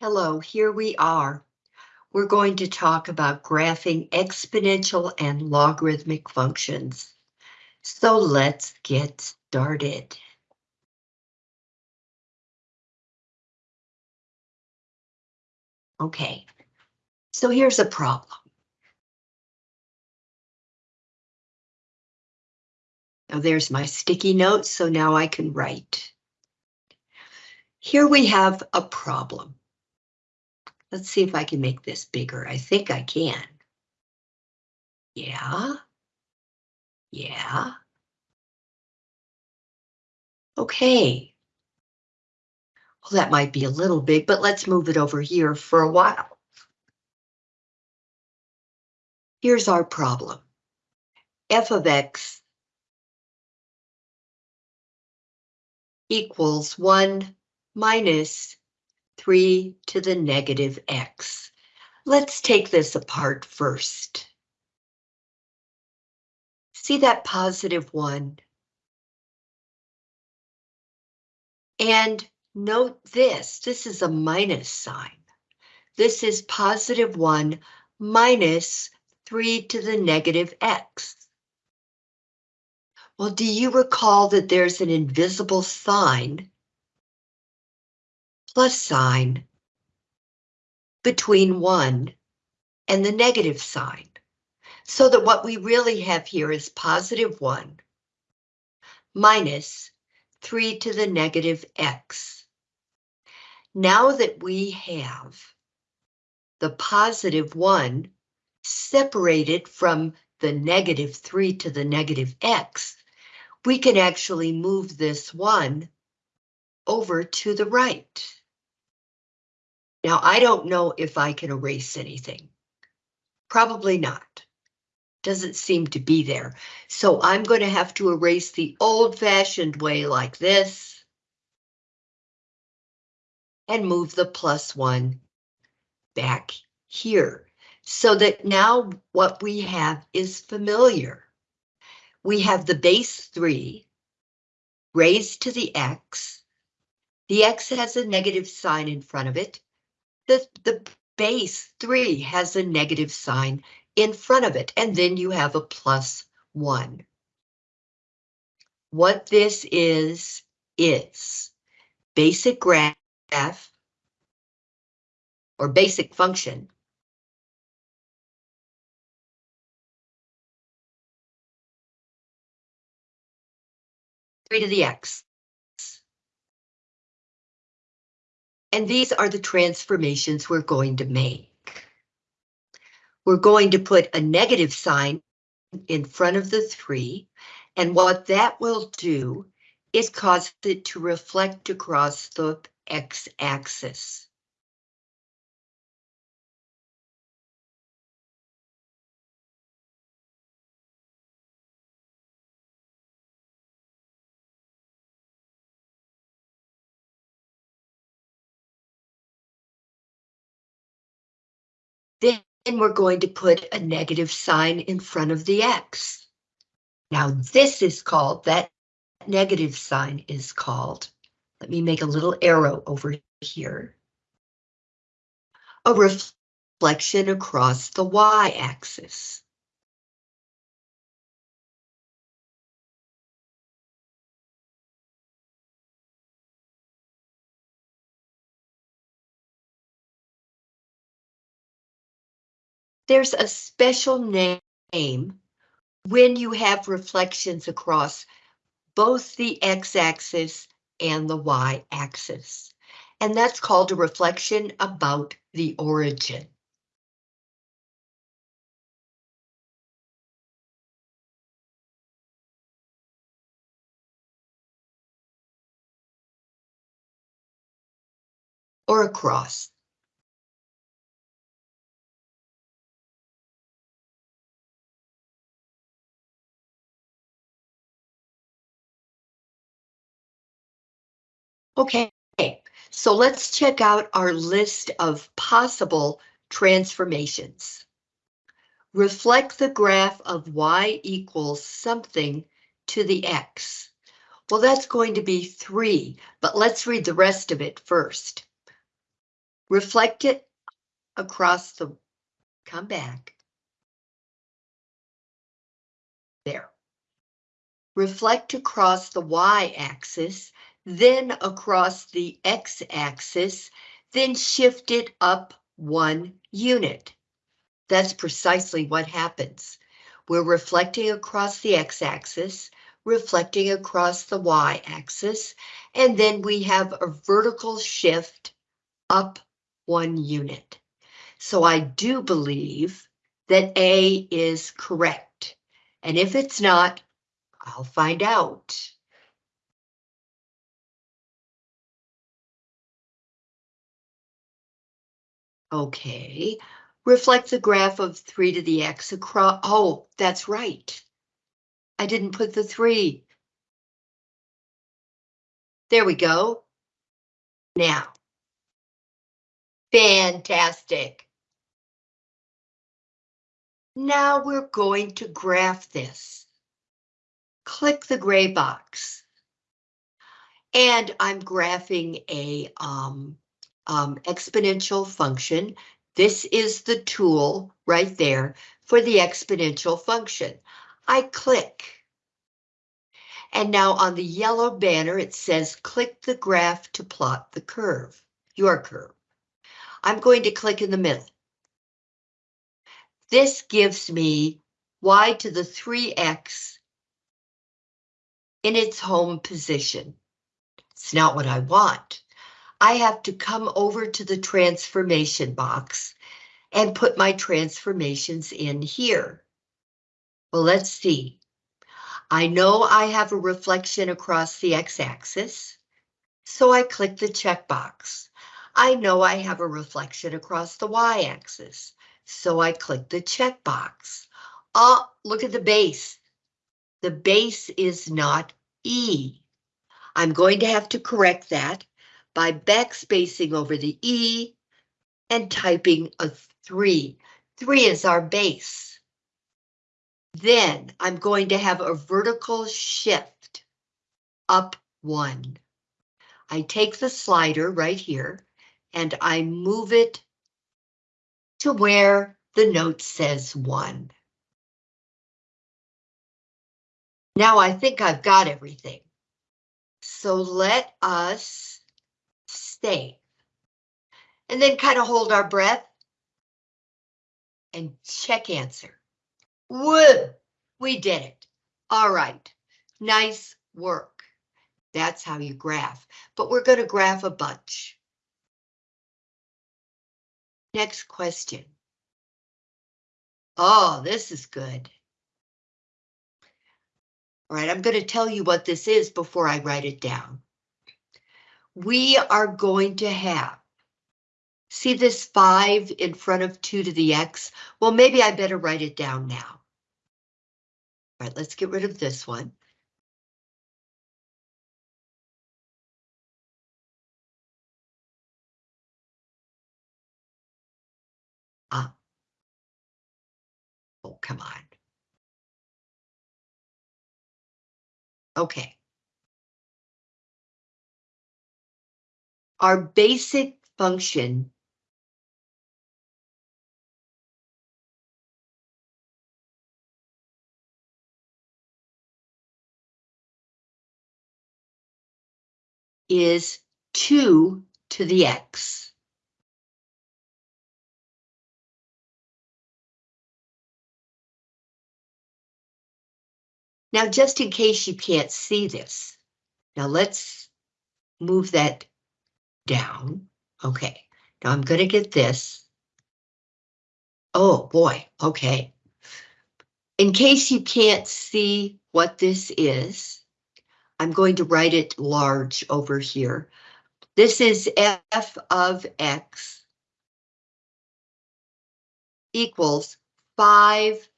Hello, here we are. We're going to talk about graphing exponential and logarithmic functions. So let's get started. Okay, so here's a problem. Now there's my sticky notes, so now I can write. Here we have a problem. Let's see if I can make this bigger. I think I can. Yeah. Yeah. Okay. Well, that might be a little big, but let's move it over here for a while. Here's our problem. f of x equals 1 minus 3 to the negative x. Let's take this apart first. See that positive 1? And note this, this is a minus sign. This is positive 1 minus 3 to the negative x. Well, do you recall that there's an invisible sign plus sign between 1 and the negative sign. So that what we really have here is positive 1 minus 3 to the negative x. Now that we have the positive 1 separated from the negative 3 to the negative x, we can actually move this 1 over to the right. Now, I don't know if I can erase anything. Probably not. Doesn't seem to be there. So I'm going to have to erase the old-fashioned way like this. And move the plus one back here. So that now what we have is familiar. We have the base 3 raised to the x. The x has a negative sign in front of it the, the base 3 has a negative sign in front of it, and then you have a plus 1. What this is, is basic graph or basic function three to the x. And these are the transformations we're going to make. We're going to put a negative sign in front of the 3, and what that will do is cause it to reflect across the x-axis. Then we're going to put a negative sign in front of the X. Now this is called, that negative sign is called, let me make a little arrow over here. A reflection across the Y-axis. There's a special name when you have reflections across both the x-axis and the y-axis, and that's called a reflection about the origin. or across. Okay, so let's check out our list of possible transformations. Reflect the graph of y equals something to the x. Well, that's going to be 3, but let's read the rest of it first. reflect it across the, come back. There. Reflect across the y-axis, then across the x-axis, then shift it up one unit. That's precisely what happens. We're reflecting across the x-axis, reflecting across the y-axis, and then we have a vertical shift up one unit. So I do believe that A is correct. And if it's not, I'll find out. Okay, reflect the graph of 3 to the x across, oh, that's right. I didn't put the 3. There we go. Now. Fantastic. Now we're going to graph this. Click the gray box. And I'm graphing a um, um, exponential function. This is the tool right there for the exponential function. I click. And now on the yellow banner, it says click the graph to plot the curve, your curve. I'm going to click in the middle. This gives me y to the 3x in its home position. It's not what I want. I have to come over to the transformation box and put my transformations in here. Well, let's see. I know I have a reflection across the x-axis, so I click the checkbox. I know I have a reflection across the y-axis, so I click the checkbox. Oh, look at the base. The base is not E. I'm going to have to correct that by backspacing over the E and typing a 3. 3 is our base. Then I'm going to have a vertical shift up 1. I take the slider right here and I move it to where the note says 1. Now I think I've got everything. So let us stay. And then kind of hold our breath and check answer. Woo, we did it. All right, nice work. That's how you graph, but we're going to graph a bunch. Next question. Oh, this is good. All right, I'm going to tell you what this is before I write it down we are going to have. See this 5 in front of 2 to the x? Well, maybe I better write it down now. All right, let's get rid of this one. Ah. Oh, come on. Okay. Our basic function is 2 to the x. Now, just in case you can't see this, now let's move that down. Okay, now I'm going to get this. Oh boy, okay. In case you can't see what this is, I'm going to write it large over here. This is f of x equals 5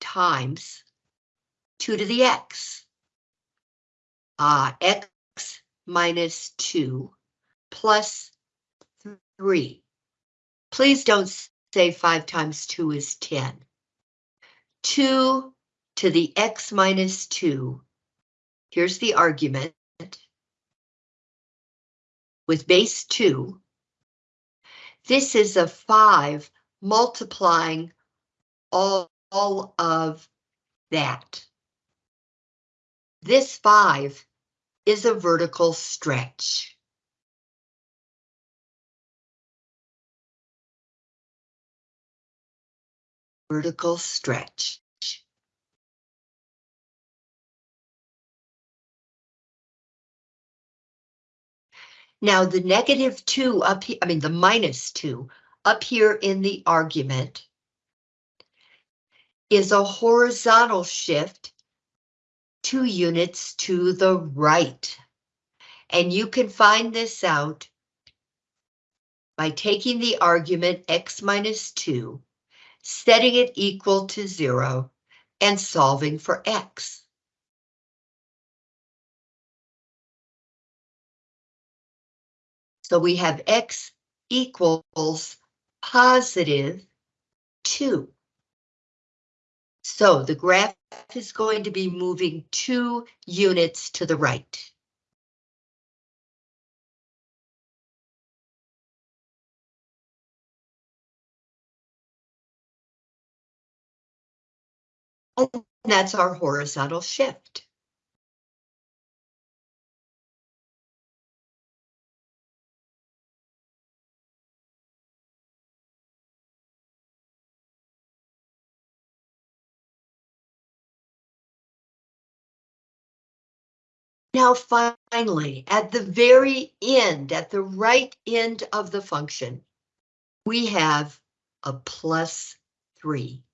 times 2 to the x. Uh, x minus 2 plus 3. Please don't say 5 times 2 is 10. 2 to the x minus 2. Here's the argument. With base 2. This is a 5 multiplying all, all of that. This 5 is a vertical stretch. Vertical stretch. Now the negative 2 up here, I mean the minus 2 up here in the argument is a horizontal shift two units to the right. And you can find this out by taking the argument x minus 2, setting it equal to 0, and solving for x. So we have x equals positive 2. So the graph is going to be moving two units to the right. And that's our horizontal shift. Now finally, at the very end, at the right end of the function, we have a plus 3.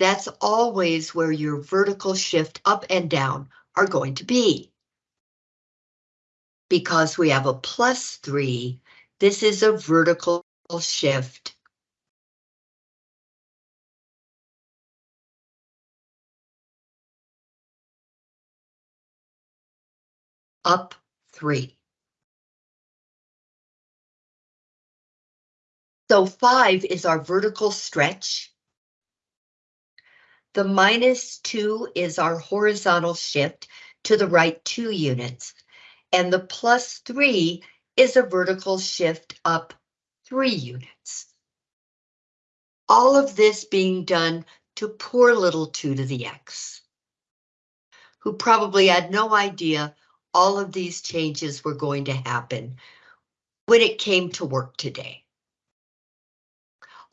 That's always where your vertical shift up and down are going to be. Because we have a plus 3, this is a vertical shift up three. So five is our vertical stretch. The minus two is our horizontal shift to the right two units. And the plus three is a vertical shift up three units. All of this being done to poor little two to the x, who probably had no idea all of these changes were going to happen when it came to work today.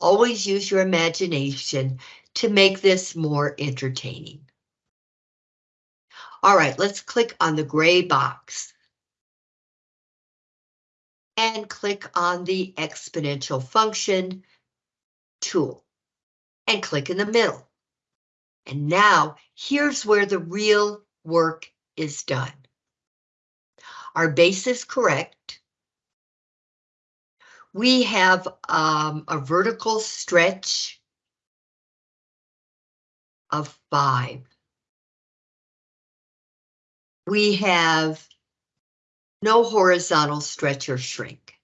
Always use your imagination to make this more entertaining. All right, let's click on the gray box. And click on the exponential function tool. And click in the middle. And now here's where the real work is done. Our base is correct. We have um, a vertical stretch of five. We have no horizontal stretch or shrink.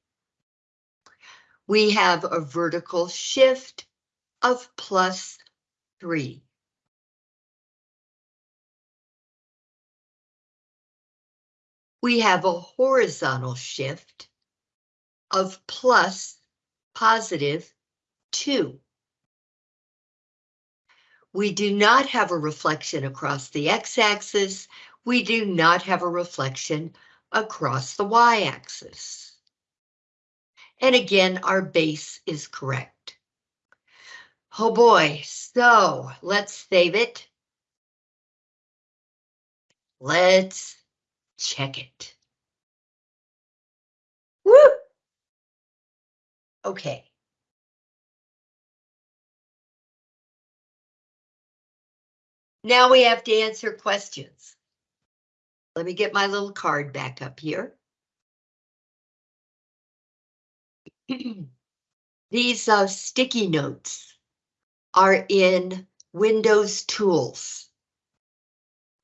We have a vertical shift of plus three. we have a horizontal shift of plus positive 2. We do not have a reflection across the x-axis. We do not have a reflection across the y-axis. And again, our base is correct. Oh boy, so let's save it. Let's check it. Woo! Okay. Now we have to answer questions. Let me get my little card back up here. These uh, sticky notes are in Windows Tools.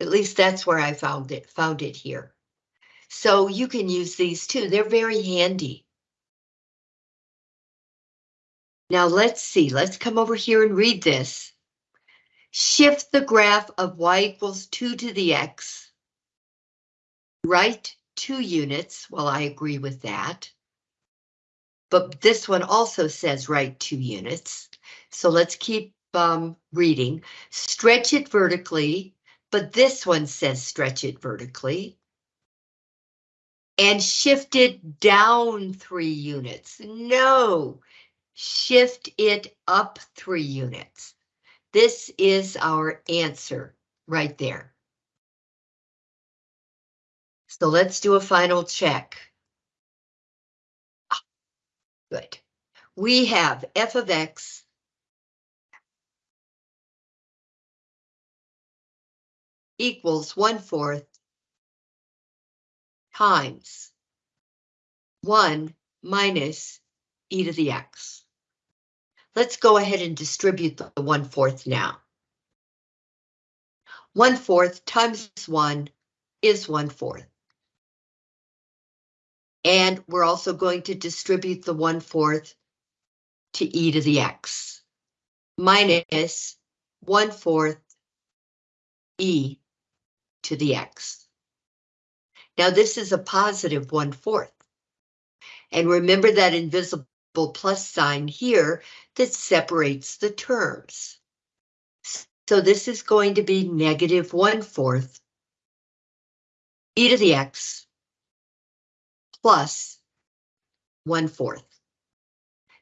At least that's where I found it, found it here. So you can use these too. They're very handy. Now let's see, let's come over here and read this. Shift the graph of y equals 2 to the x. Right two units, well, I agree with that. but this one also says right two units. So let's keep um, reading. Stretch it vertically, but this one says stretch it vertically. And shift it down three units. No, shift it up three units. This is our answer right there. So let's do a final check. Ah, good. We have f of x equals one fourth times one minus e to the x. Let's go ahead and distribute the one fourth now. One fourth times one is one fourth. And we're also going to distribute the one fourth to e to the x minus one fourth e to the x. Now this is a positive one fourth. And remember that invisible plus sign here that separates the terms. So this is going to be negative one fourth e to the x plus one fourth.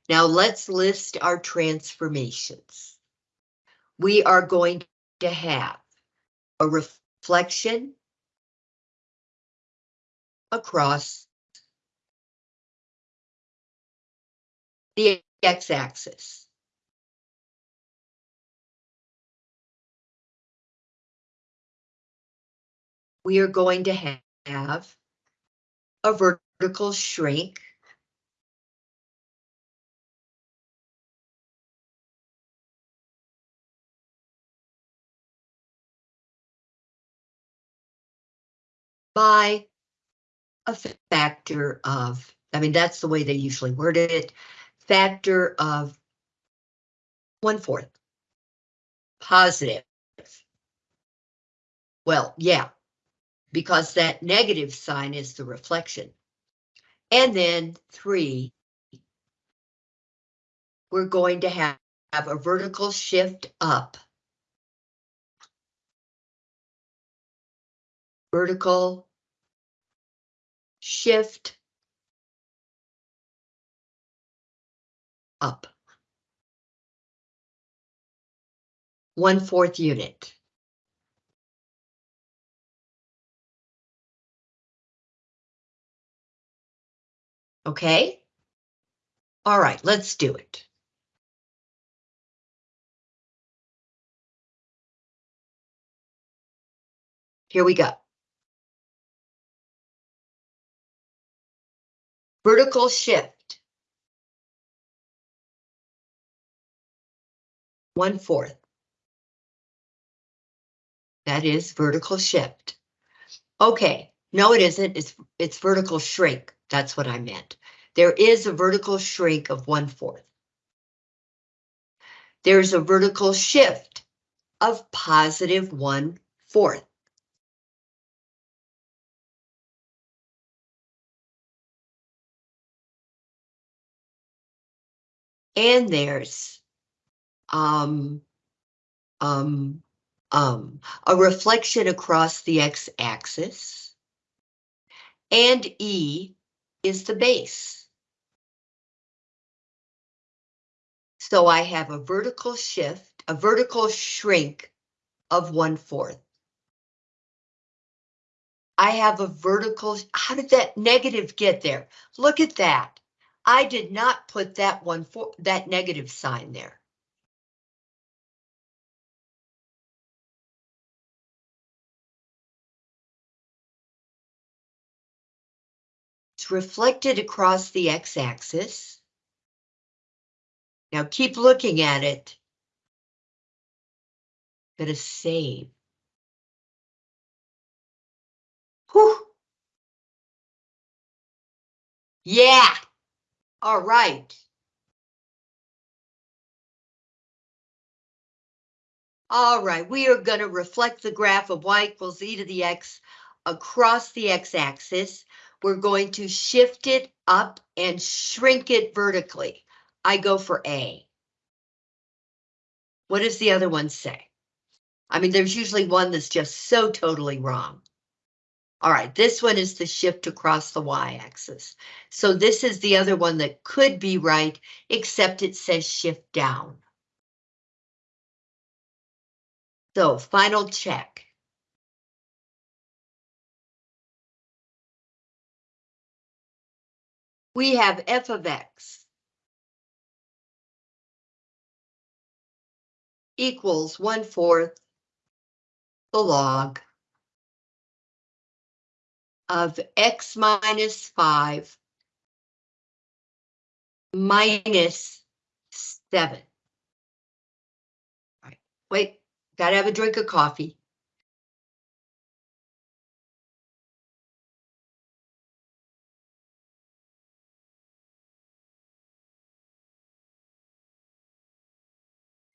Now let's list our transformations. We are going to have a reflection across the x-axis. We are going to have a vertical shrink by a factor of, I mean, that's the way they usually word it, factor of one fourth. Positive. Well, yeah, because that negative sign is the reflection. And then three, we're going to have, have a vertical shift up. Vertical shift up. One fourth unit. Okay? All right, let's do it. Here we go. Vertical shift. One fourth. That is vertical shift. Okay, no it isn't, it's, it's vertical shrink. That's what I meant. There is a vertical shrink of one fourth. There's a vertical shift of positive one fourth. And there's um, um, um, a reflection across the x-axis. And E is the base. So I have a vertical shift, a vertical shrink of one fourth. I have a vertical, how did that negative get there? Look at that. I did not put that one for that negative sign there. Reflected across the x-axis. Now keep looking at it. Gonna save. Whew. Yeah. All right. All right, we are going to reflect the graph of y equals e to the x across the x-axis we're going to shift it up and shrink it vertically. I go for A. What does the other one say? I mean, there's usually one that's just so totally wrong. All right, this one is the shift across the y-axis. So this is the other one that could be right, except it says shift down. So final check. We have f of x equals one fourth the log of x minus 5 minus 7. All right, wait, gotta have a drink of coffee.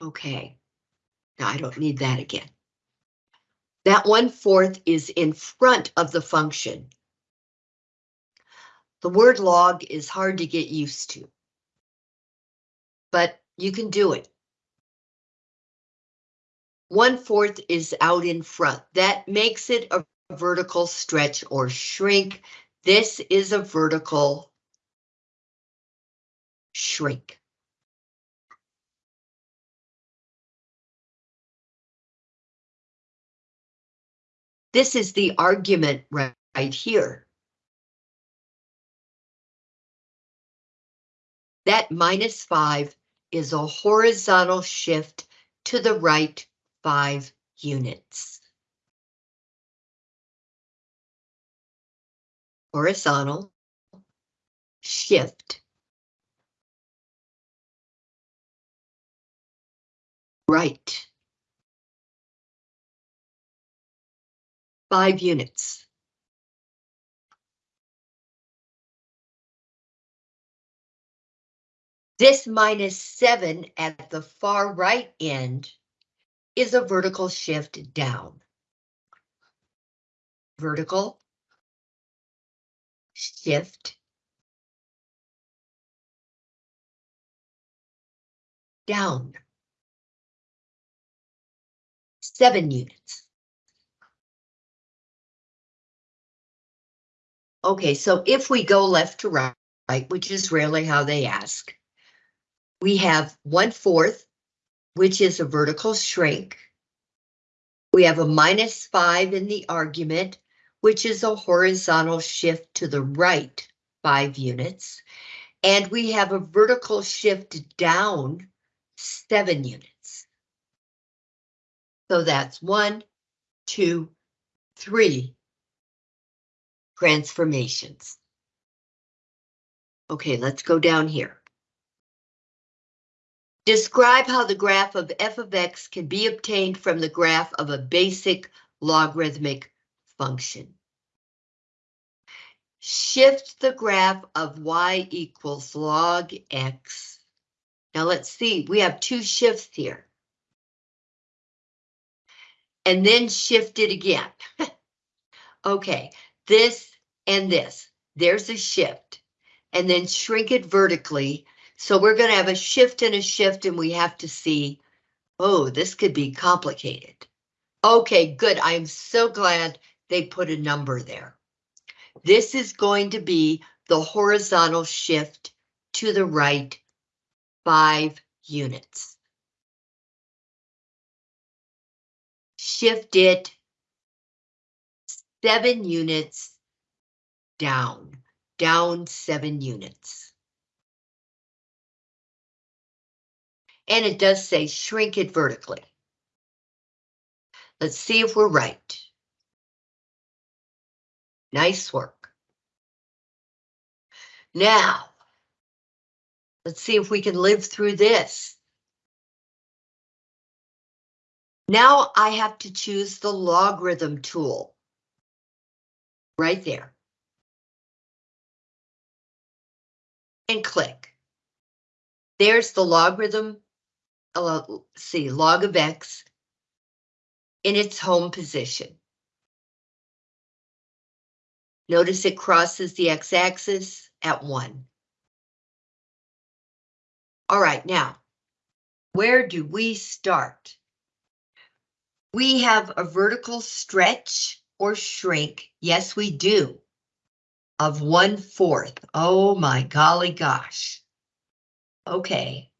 Okay, now I don't need that again. That one fourth is in front of the function. The word log is hard to get used to. But you can do it. One fourth is out in front. That makes it a vertical stretch or shrink. This is a vertical shrink. This is the argument right, right here. That minus 5 is a horizontal shift to the right 5 units. Horizontal shift right five units. This minus seven at the far right end is a vertical shift down. Vertical shift down. Seven units. Okay, so if we go left to right, which is rarely how they ask, we have one fourth, which is a vertical shrink. We have a minus five in the argument, which is a horizontal shift to the right five units. And we have a vertical shift down seven units. So that's one, two, three transformations. Okay, let's go down here. Describe how the graph of f of x can be obtained from the graph of a basic logarithmic function. Shift the graph of y equals log x. Now let's see, we have two shifts here. And then shift it again. okay, this and this. There's a shift. And then shrink it vertically. So we're going to have a shift and a shift and we have to see, oh, this could be complicated. Okay, good. I'm so glad they put a number there. This is going to be the horizontal shift to the right five units. Shift it seven units down, down seven units. And it does say shrink it vertically. Let's see if we're right. Nice work. Now, let's see if we can live through this. Now I have to choose the logarithm tool right there. And click. There's the logarithm, uh, see, log of x in its home position. Notice it crosses the x-axis at 1. All right, now, where do we start? We have a vertical stretch or shrink. Yes, we do. Of one fourth. Oh my golly gosh. Okay.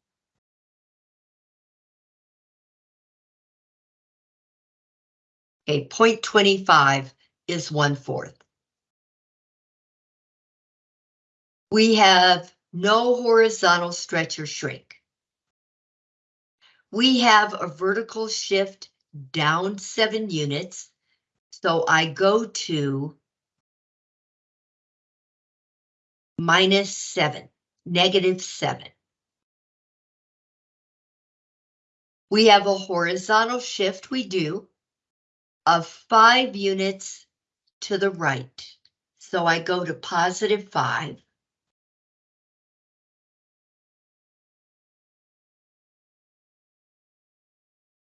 Okay, 0.25 is one fourth. We have no horizontal stretch or shrink. We have a vertical shift down seven units. So I go to minus seven, negative seven. We have a horizontal shift, we do, of five units to the right. So I go to positive five.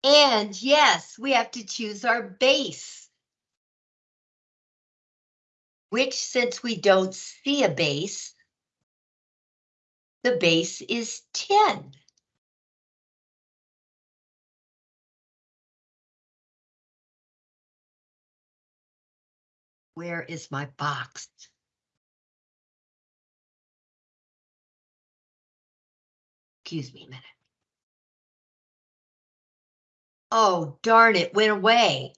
And yes, we have to choose our base. Which, since we don't see a base, the base is 10. Where is my box? Excuse me a minute. Oh, darn it, went away.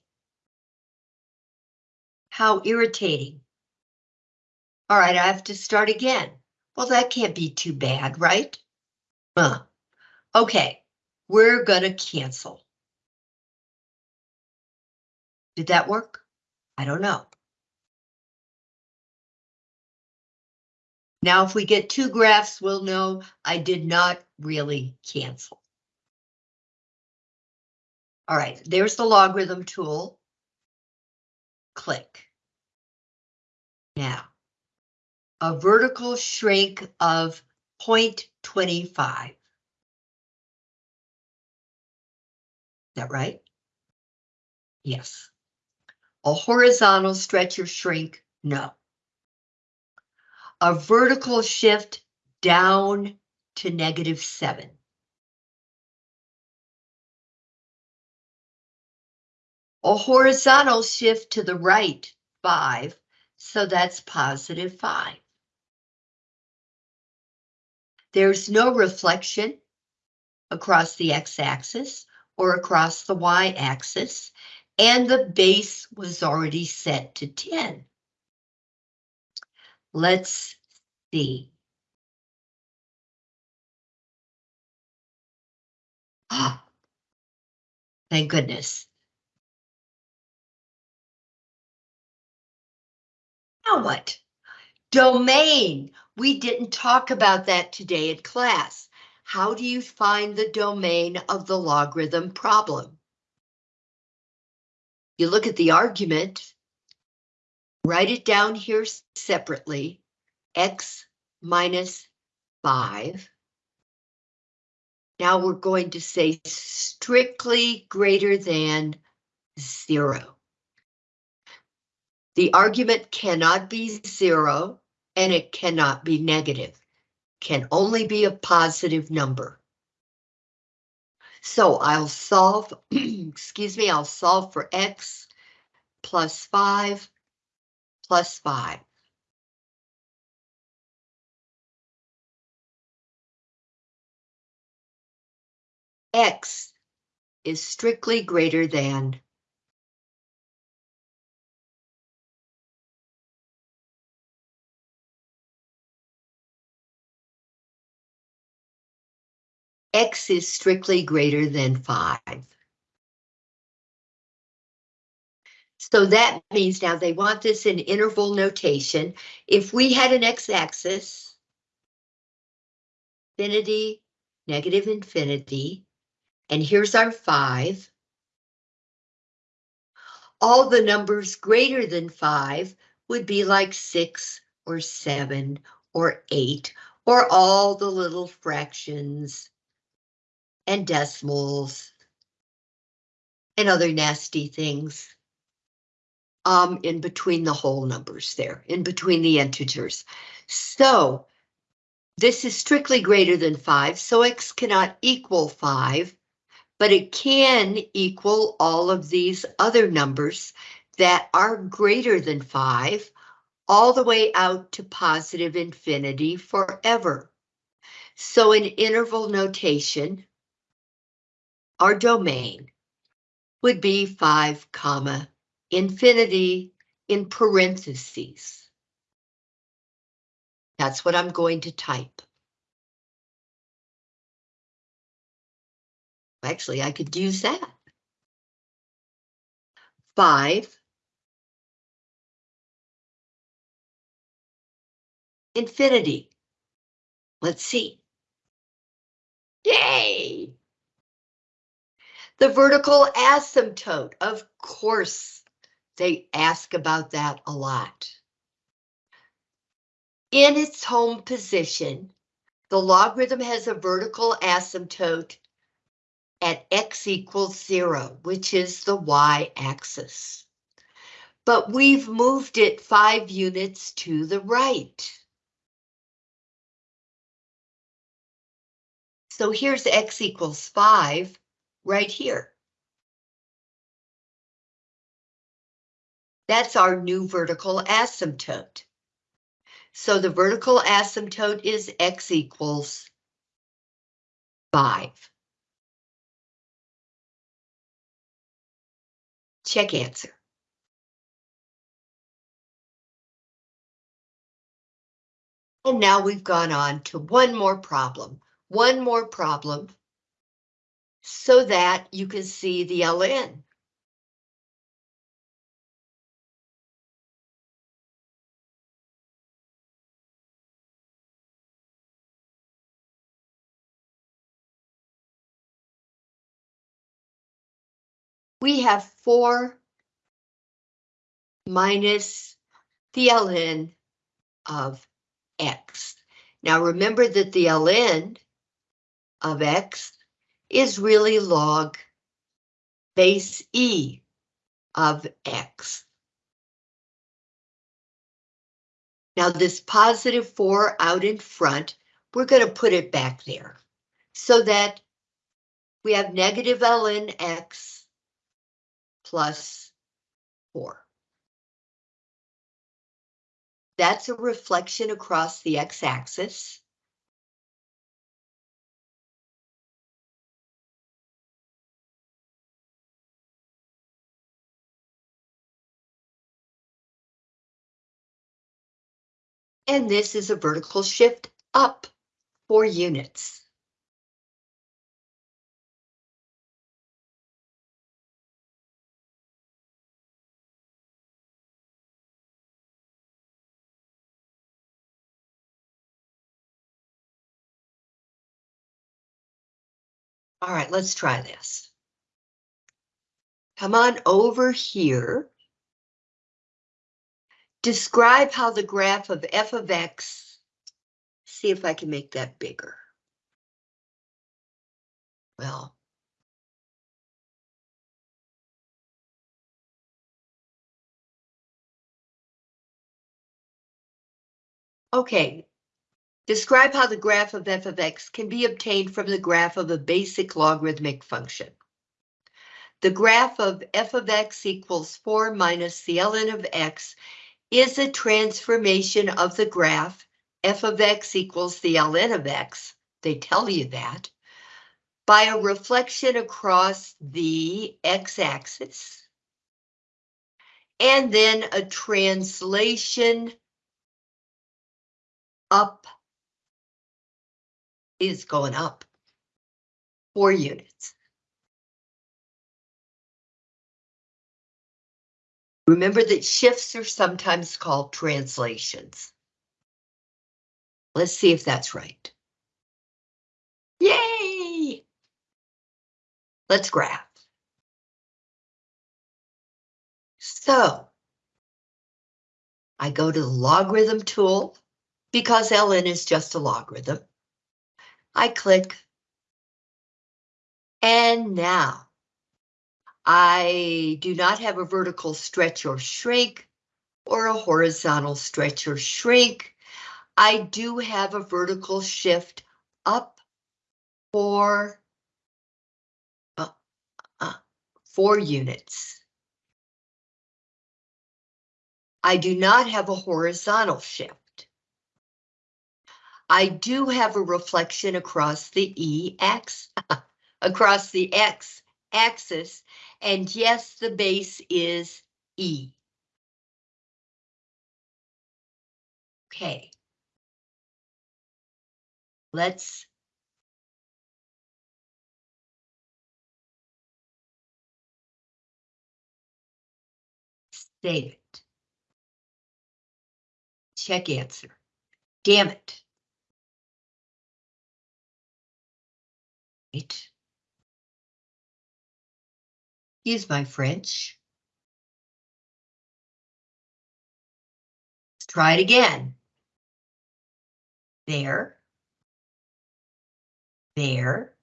How irritating. All right, I have to start again. Well, that can't be too bad, right? Uh, okay, we're gonna cancel. Did that work? I don't know. Now, if we get two graphs, we'll know I did not really cancel. All right, there's the logarithm tool. Click. Now, a vertical shrink of 0.25. Is that right? Yes. A horizontal stretch or shrink? No. A vertical shift down to negative seven. A horizontal shift to the right, five, so that's positive five. There's no reflection across the x-axis or across the y-axis, and the base was already set to 10. Let's see. Ah, thank goodness. Now what? Domain. We didn't talk about that today in class. How do you find the domain of the logarithm problem? You look at the argument, write it down here separately, x minus 5. Now we're going to say strictly greater than 0. The argument cannot be zero and it cannot be negative. Can only be a positive number. So I'll solve, excuse me, I'll solve for x plus 5 plus 5. X is strictly greater than x is strictly greater than 5. So that means now they want this in interval notation. If we had an x-axis, infinity, negative infinity, and here's our 5, all the numbers greater than 5 would be like 6 or 7 or 8 or all the little fractions and decimals and other nasty things. um, in between the whole numbers there, in between the integers. So this is strictly greater than 5, so x cannot equal 5, but it can equal all of these other numbers that are greater than 5, all the way out to positive infinity forever. So in interval notation, our domain would be 5 comma infinity in parentheses. That's what I'm going to type. Actually, I could use that. Five. Infinity. Let's see. Yay! The vertical asymptote, of course, they ask about that a lot. In its home position, the logarithm has a vertical asymptote at x equals zero, which is the y-axis. But we've moved it five units to the right. So here's x equals five right here. That's our new vertical asymptote. So the vertical asymptote is x equals 5. Check answer. And now we've gone on to one more problem, one more problem, so that you can see the LN. we have 4 minus the ln of x. Now remember that the ln of x is really log base e of x. Now this positive 4 out in front, we're going to put it back there so that we have negative ln x plus 4. That's a reflection across the x-axis. And this is a vertical shift up 4 units. All right, let's try this. Come on over here. Describe how the graph of f of x, see if I can make that bigger. Well. Okay, Describe how the graph of f of x can be obtained from the graph of a basic logarithmic function. The graph of f of x equals 4 minus the ln of x is a transformation of the graph f of x equals the ln of x, they tell you that, by a reflection across the x-axis, and then a translation up is going up four units. Remember that shifts are sometimes called translations. Let's see if that's right. Yay! Let's graph. So, I go to the logarithm tool because ln is just a logarithm. I click. And now I do not have a vertical stretch or shrink or a horizontal stretch or shrink. I do have a vertical shift up for uh, uh, four units. I do not have a horizontal shift. I do have a reflection across the E X, across the X axis, and yes, the base is E. Okay. Let's save it. Check answer. Damn it. Right. Use my French. Let's try it again. There. There.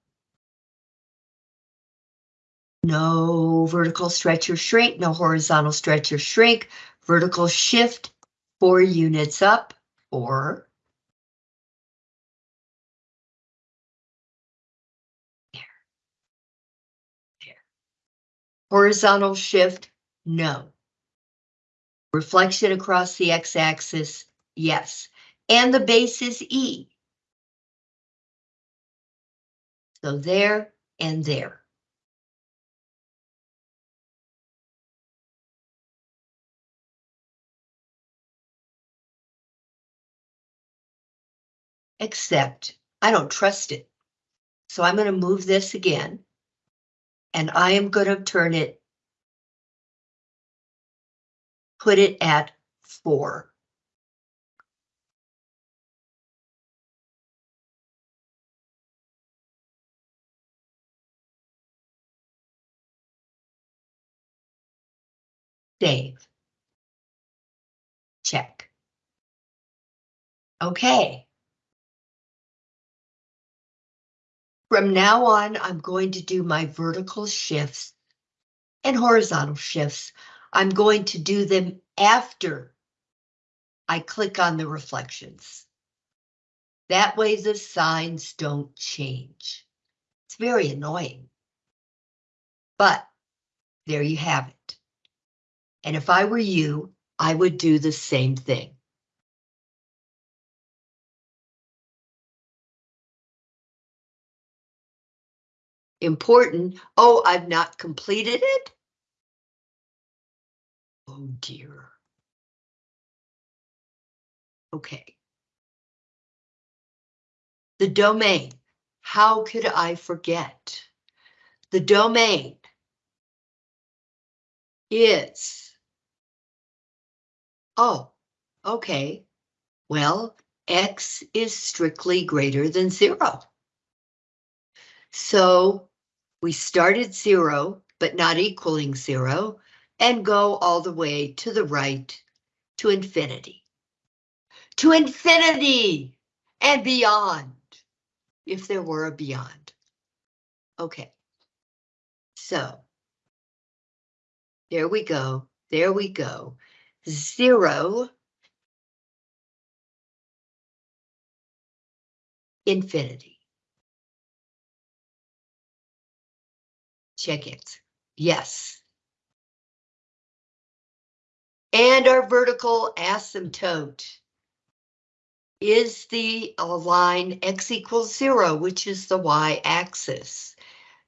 No vertical stretch or shrink, no horizontal stretch or shrink, vertical shift, four units up, or Horizontal shift, no. Reflection across the x-axis, yes. And the base is E. So there and there. Except I don't trust it. So I'm going to move this again and I am going to turn it, put it at four. Save. Check. Okay. From now on, I'm going to do my vertical shifts and horizontal shifts. I'm going to do them after I click on the reflections. That way the signs don't change. It's very annoying. But there you have it. And if I were you, I would do the same thing. Important. Oh, I've not completed it? Oh dear. Okay. The domain. How could I forget? The domain is, oh, okay. Well, X is strictly greater than zero. So we start at zero, but not equaling zero, and go all the way to the right to infinity. To infinity and beyond, if there were a beyond. Okay, so there we go, there we go. Zero, infinity. Check it. Yes. And our vertical asymptote is the line x equals zero, which is the y-axis.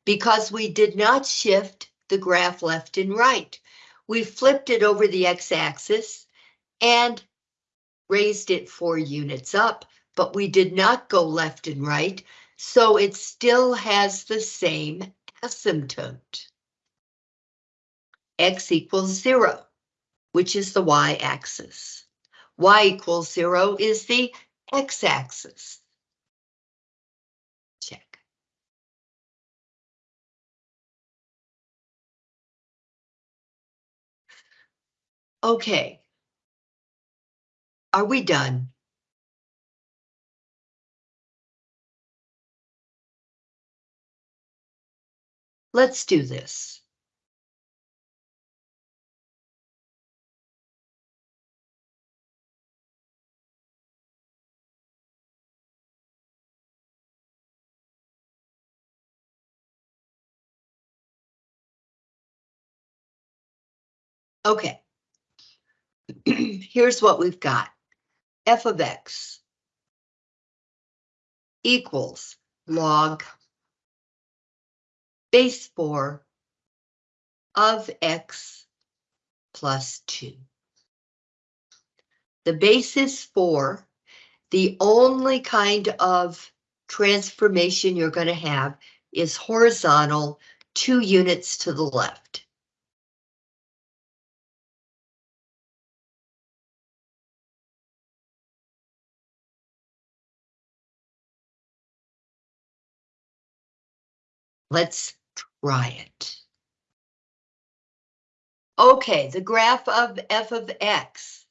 Because we did not shift the graph left and right. We flipped it over the x-axis and raised it four units up, but we did not go left and right, so it still has the same asymptote. X equals zero, which is the y-axis. Y equals zero is the x-axis. Check. Okay. Are we done? Let's do this. Okay. Here's what we've got. f of x equals log base 4 of x plus 2. The base is 4. The only kind of transformation you're going to have is horizontal, two units to the left. Let's it. Okay, the graph of f of x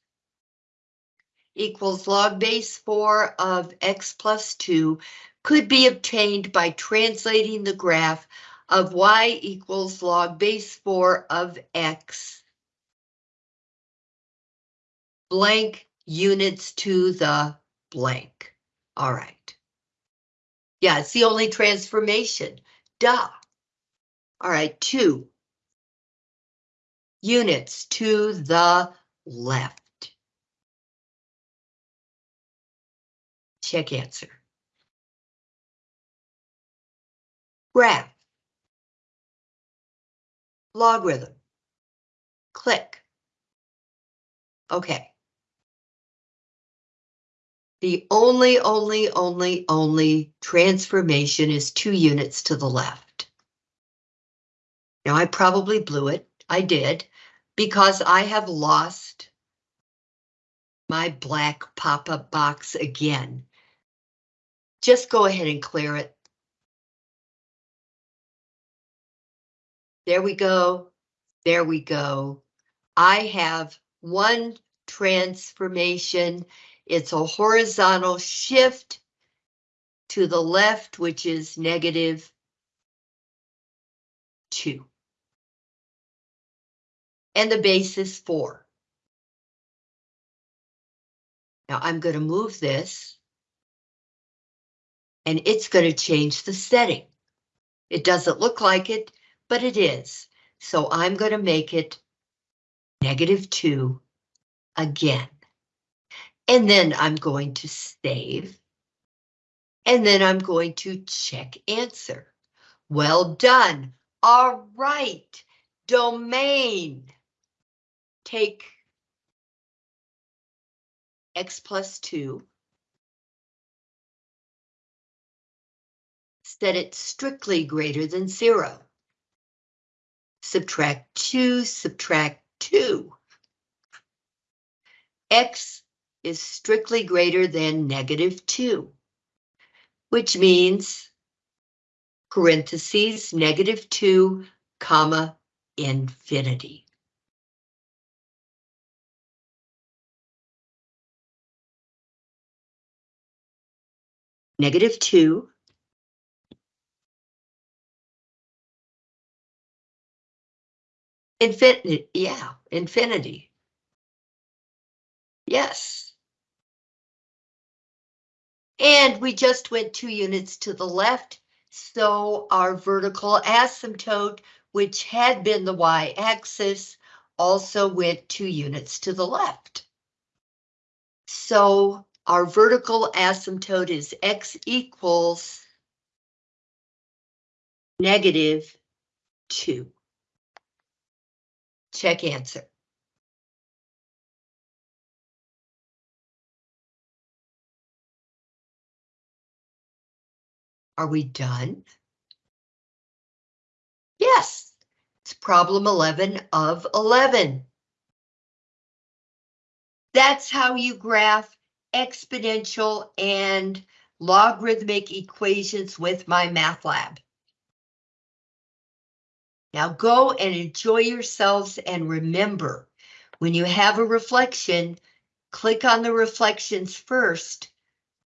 equals log base 4 of x plus 2 could be obtained by translating the graph of y equals log base 4 of x blank units to the blank. All right. Yeah, it's the only transformation. Duh. All right, two units to the left. Check answer. Graph. Logarithm. Click. Okay. The only, only, only, only transformation is two units to the left. Now I probably blew it. I did because I have lost my black pop-up box again. Just go ahead and clear it. There we go. There we go. I have one transformation it's a horizontal shift to the left, which is negative two. And the base is four. Now I'm going to move this. And it's going to change the setting. It doesn't look like it, but it is. So I'm going to make it negative two again. And then I'm going to save. And then I'm going to check answer. Well done. All right. Domain. Take x plus 2. Set it strictly greater than 0. Subtract 2, subtract 2. x is strictly greater than negative 2, which means parentheses negative 2, comma, infinity. Negative 2. Infinity, yeah, infinity. Yes. And we just went two units to the left, so our vertical asymptote, which had been the y-axis, also went two units to the left. So our vertical asymptote is x equals negative 2. Check answer. Are we done? Yes, it's problem 11 of 11. That's how you graph exponential and logarithmic equations with MyMathLab. Now go and enjoy yourselves and remember, when you have a reflection, click on the reflections first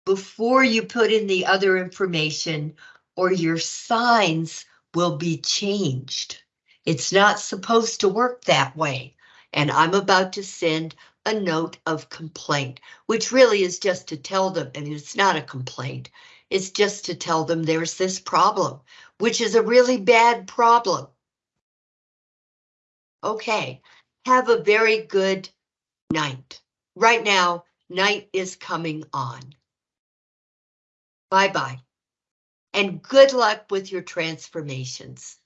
before you put in the other information or your signs will be changed. It's not supposed to work that way. And I'm about to send a note of complaint, which really is just to tell them, and it's not a complaint, it's just to tell them there's this problem, which is a really bad problem. Okay, Have a very good night. Right now, night is coming on. Bye-bye. And good luck with your transformations.